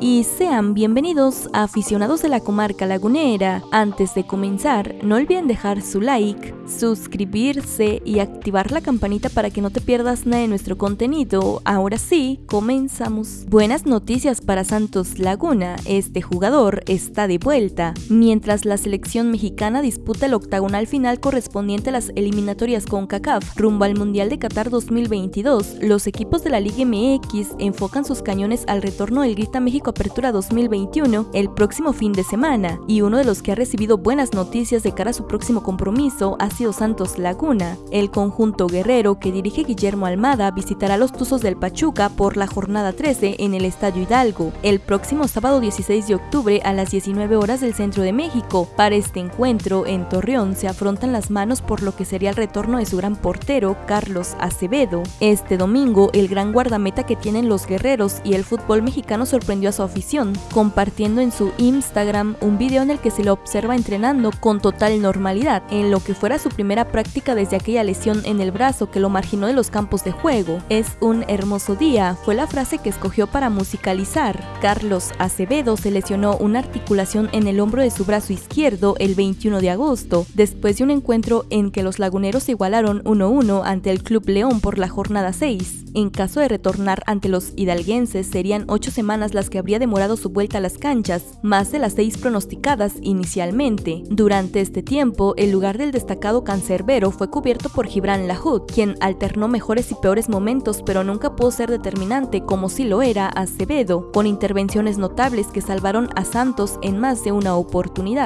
y sean bienvenidos a aficionados de la comarca lagunera. Antes de comenzar, no olviden dejar su like, suscribirse y activar la campanita para que no te pierdas nada de nuestro contenido. Ahora sí, comenzamos. Buenas noticias para Santos Laguna, este jugador está de vuelta. Mientras la selección mexicana disputa el octagonal final correspondiente a las eliminatorias con CACAF rumbo al Mundial de Qatar 2022, los equipos de la Liga MX enfocan sus cañones al retorno del Grita México Apertura 2021 el próximo fin de semana, y uno de los que ha recibido buenas noticias de cara a su próximo compromiso ha sido Santos Laguna. El conjunto guerrero que dirige Guillermo Almada visitará los Tuzos del Pachuca por la jornada 13 en el Estadio Hidalgo, el próximo sábado 16 de octubre a las 19 horas del centro de México. Para este encuentro, en Torreón se afrontan las manos por lo que sería el retorno de su gran portero, Carlos Acevedo. Este domingo, el gran guardameta que tienen los guerreros y el fútbol mexicano sorprendió a su afición, compartiendo en su Instagram un video en el que se lo observa entrenando con total normalidad, en lo que fuera su primera práctica desde aquella lesión en el brazo que lo marginó de los campos de juego. Es un hermoso día, fue la frase que escogió para musicalizar. Carlos Acevedo se lesionó una articulación en el hombro de su brazo izquierdo el 21 de agosto, después de un encuentro en que los laguneros igualaron 1-1 ante el Club León por la jornada 6. En caso de retornar ante los hidalguenses, serían ocho semanas las que habría demorado su vuelta a las canchas, más de las seis pronosticadas inicialmente. Durante este tiempo, el lugar del destacado cancerbero fue cubierto por Gibran Lahoud, quien alternó mejores y peores momentos, pero nunca pudo ser determinante como si lo era Acevedo, con intervenciones notables que salvaron a Santos en más de una oportunidad.